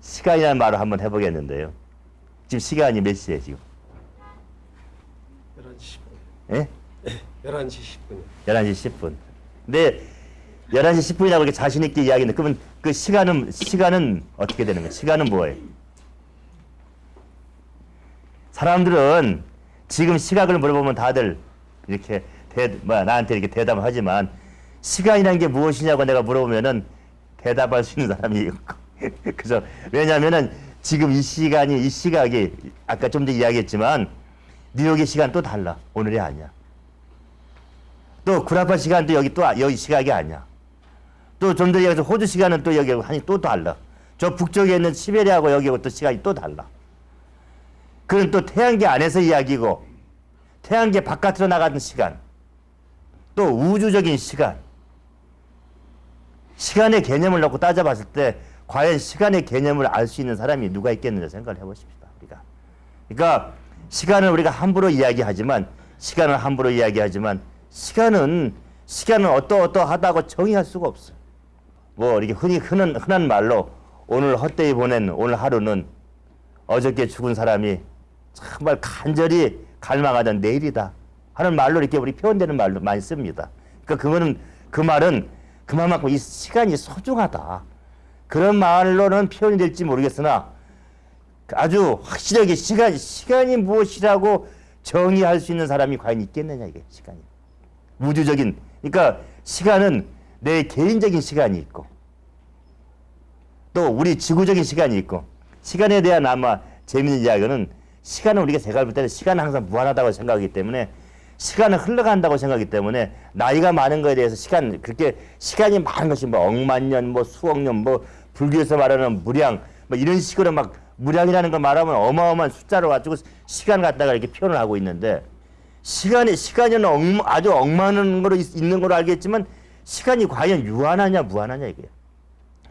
시간이라는 말을 한번 해보겠는데요. 지금 시간이 몇 시에 지금? 11시 10분. 예? 11시 10분. 11시 10분. 근데 11시 10분이라고 이렇게 자신 있게 이야기했는데 그러면 그 시간은 시간은 어떻게 되는 거예요? 시간은 뭐예요? 사람들은 지금 시각을 물어보면 다들 이렇게 대, 뭐 나한테 이렇게 대답을 하지만 시간이라는 게 무엇이냐고 내가 물어보면은 대답할 수 있는 사람이 없고 그래서 왜냐하면은 지금 이 시간이 이 시각이 아까 좀 전에 이야기했지만 뉴욕의 시간 또 달라. 오늘이 아니야. 또 구라파 시간도 여기 또 아- 여기 시각이 아니야. 또좀 전에 얘기해서 호주 시간은 또 여기 한이 또 달라. 저 북쪽에 있는 시베리아하고 여기하고 또 시간이 또 달라. 그건 또 태양계 안에서 이야기고 태양계 바깥으로 나가는 시간 또 우주적인 시간 시간의 개념을 놓고 따져봤을 때 과연 시간의 개념을 알 수 있는 사람이 누가 있겠느냐 생각을 해보십시다 우리가 그러니까 시간을 우리가 함부로 이야기하지만 시간을 함부로 이야기하지만 시간은 시간은 어떠어떠하다고 정의할 수가 없어 뭐 이렇게 흔히 흔한, 흔한 말로 오늘 헛되이 보낸 오늘 하루는 어저께 죽은 사람이 정말 간절히 갈망하던 내일이다 하는 말로 이렇게 우리 표현되는 말로 많이 씁니다. 그러니까 그거는 그 말은 그만큼 이 시간이 소중하다. 그런 말로는 표현이 될지 모르겠으나 아주 확실하게 시간 시간이 무엇이라고 정의할 수 있는 사람이 과연 있겠느냐 이게 시간이. 우주적인 그러니까 시간은 내 개인적인 시간이 있고 또 우리 지구적인 시간이 있고 시간에 대한 아마 재미있는 이야기는 시간은 우리가 제가 볼 때는 시간은 항상 무한하다고 생각하기 때문에 시간은 흘러간다고 생각하기 때문에 나이가 많은 거에 대해서 시간 그렇게 시간이 많은 것이 뭐 억만 년, 뭐 수억 년, 뭐 불교에서 말하는 무량 뭐 이런 식으로 막 무량이라는 걸 말하면 어마어마한 숫자를 가지고 시간 갖다가 이렇게 표현을 하고 있는데 시간이 시간이 억, 아주 억만한 거로 있- 있는 걸로 알겠지만 시간이 과연 유한하냐 무한하냐 이거예요.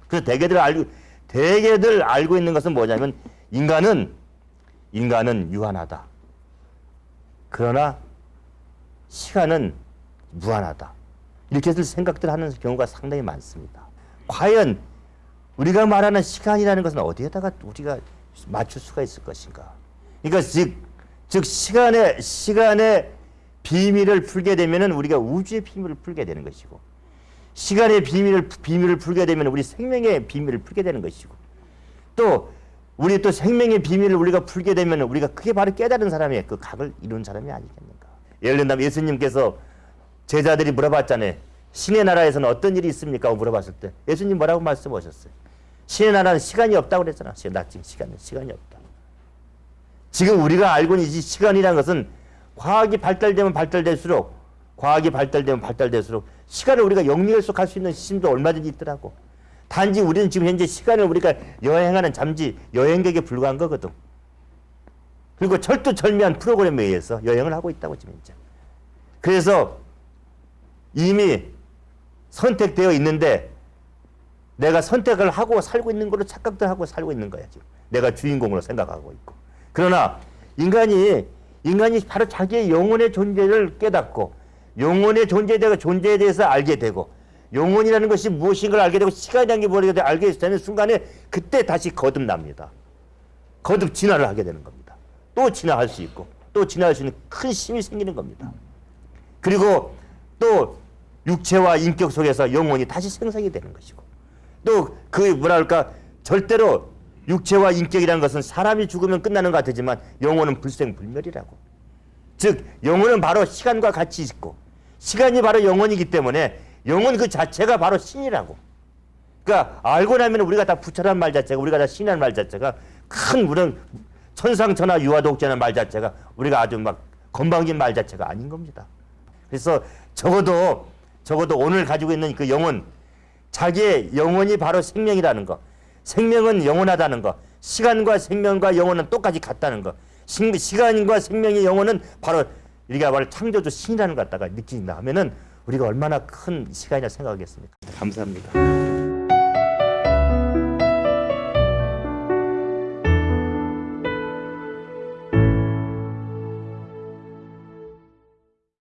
그래서 대개들 알고 대개들 알고 있는 것은 뭐냐면 인간은 인간은 유한하다. 그러나 시간은 무한하다. 이렇게 생각들 하는 경우가 상당히 많습니다. 과연 우리가 말하는 시간이라는 것은 어디에다가 우리가 맞출 수가 있을 것인가? 그러니까 즉, 즉 시간의 시간의 비밀을 풀게 되면은 우리가 우주의 비밀을 풀게 되는 것이고 시간의 비밀을 비밀을 풀게 되면 우리 생명의 비밀을 풀게 되는 것이고 또 우리 또 생명의 비밀을 우리가 풀게 되면 우리가 그게 바로 깨달은 사람의 그 각을 이룬 사람이 아니겠는가? 예를 들면 예수님께서 제자들이 물어봤잖아요. 신의 나라에서는 어떤 일이 있습니까? 물어봤을 때 예수님 뭐라고 말씀하셨어요? 신의 나라는 시간이 없다고 그랬잖아. 나 지금 시간은 시간이 없다. 지금 우리가 알고 있는 이 시간이라는 것은 과학이 발달되면 발달될수록 과학이 발달되면 발달될수록 시간을 우리가 영리 해석할 수 있는 시스템도 얼마든지 있더라고. 단지 우리는 지금 현재 시간을 우리가 여행하는 잠시 여행객에 불과한 거거든. 그리고 철두철미한 프로그램에 의해서 여행을 하고 있다고 지금 현재. 그래서 이미 선택되어 있는데 내가 선택을 하고 살고 있는 걸로 착각도 하고 살고 있는 거야 지금. 내가 주인공으로 생각하고 있고. 그러나 인간이 인간이 바로 자기의 영혼의 존재를 깨닫고 영혼의 존재에 대해 존재에 대해서 알게 되고 영혼이라는 것이 무엇인가를 알게 되고 시간이라는 게 무엇인가 알게 되는 순간에 그때 다시 거듭납니다. 거듭 진화를 하게 되는 겁니다. 또 진화할 수 있고 또 진화할 수 있는 큰 힘이 생기는 겁니다. 그리고 또 육체와 인격 속에서 영혼이 다시 생성이 되는 것이고 또 그 뭐랄까? 절대로 육체와 인격이라는 것은 사람이 죽으면 끝나는 것 같지만 영혼은 불생불멸이라고. 즉 영혼은 바로 시간과 같이 있고 시간이 바로 영혼이기 때문에 영혼 그 자체가 바로 신이라고. 그러니까 알고 나면 우리가 다 부처란 말 자체가 우리가 다 신이라는 말 자체가 큰 우리는 천상천하 유아독자는 말 자체가 우리가 아주 막 건방진 말 자체가 아닌 겁니다. 그래서 적어도 적어도 오늘 가지고 있는 그 영혼 자기의 영혼이 바로 생명이라는 거. 생명은 영원하다는 거. 시간과 생명과 영혼은 똑같이 같다는 거. 시, 시간과 생명의 영혼은 바로 우리가 바로 창조주 신이라는 것 갖다가 느낀다 하면은 우리가 얼마나 큰 시간이라 생각하겠습니까? 감사합니다